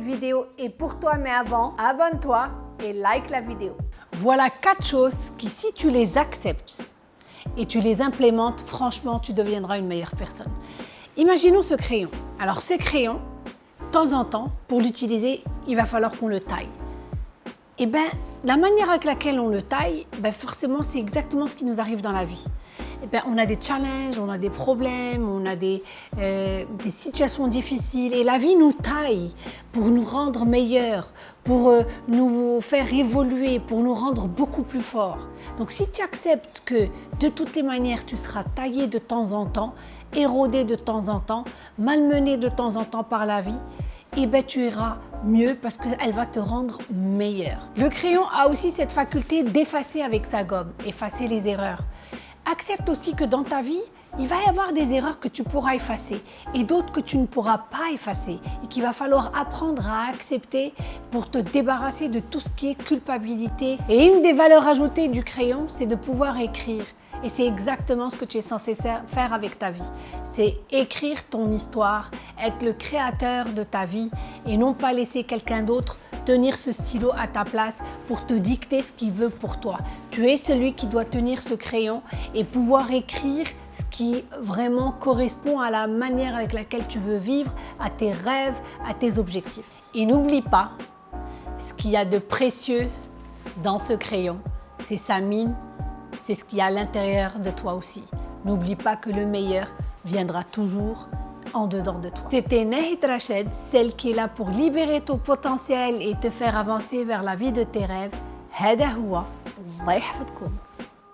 vidéo est pour toi, mais avant, abonne-toi et like la vidéo. Voilà quatre choses qui, si tu les acceptes et tu les implémentes, franchement, tu deviendras une meilleure personne. Imaginons ce crayon. Alors ce crayon, de temps en temps, pour l'utiliser, il va falloir qu'on le taille. Et bien, la manière avec laquelle on le taille, ben forcément, c'est exactement ce qui nous arrive dans la vie. Eh bien, on a des challenges, on a des problèmes, on a des, euh, situations difficiles et la vie nous taille pour nous rendre meilleurs, pour euh, nous faire évoluer, pour nous rendre beaucoup plus forts. Donc si tu acceptes que de toutes les manières tu seras taillé de temps en temps, érodé de temps en temps, malmené de temps en temps par la vie, eh bien tu iras mieux parce qu'elle va te rendre meilleur. Le crayon a aussi cette faculté d'effacer avec sa gomme, effacer les erreurs. Accepte aussi que dans ta vie, il va y avoir des erreurs que tu pourras effacer et d'autres que tu ne pourras pas effacer et qu'il va falloir apprendre à accepter pour te débarrasser de tout ce qui est culpabilité. Et une des valeurs ajoutées du crayon, c'est de pouvoir écrire. Et c'est exactement ce que tu es censé faire avec ta vie. C'est écrire ton histoire, être le créateur de ta vie et non pas laisser quelqu'un d'autre tenir ce stylo à ta place pour te dicter ce qu'il veut pour toi. Tu es celui qui doit tenir ce crayon et pouvoir écrire ce qui vraiment correspond à la manière avec laquelle tu veux vivre, à tes rêves, à tes objectifs. Et n'oublie pas, ce qu'il y a de précieux dans ce crayon, c'est sa mine, c'est ce qu'il y a à l'intérieur de toi aussi. N'oublie pas que le meilleur viendra toujours en dedans de toi. C'était Nahid Rached, celle qui est là pour libérer ton potentiel et te faire avancer vers la vie de tes rêves. هذا هو الله يحفظكم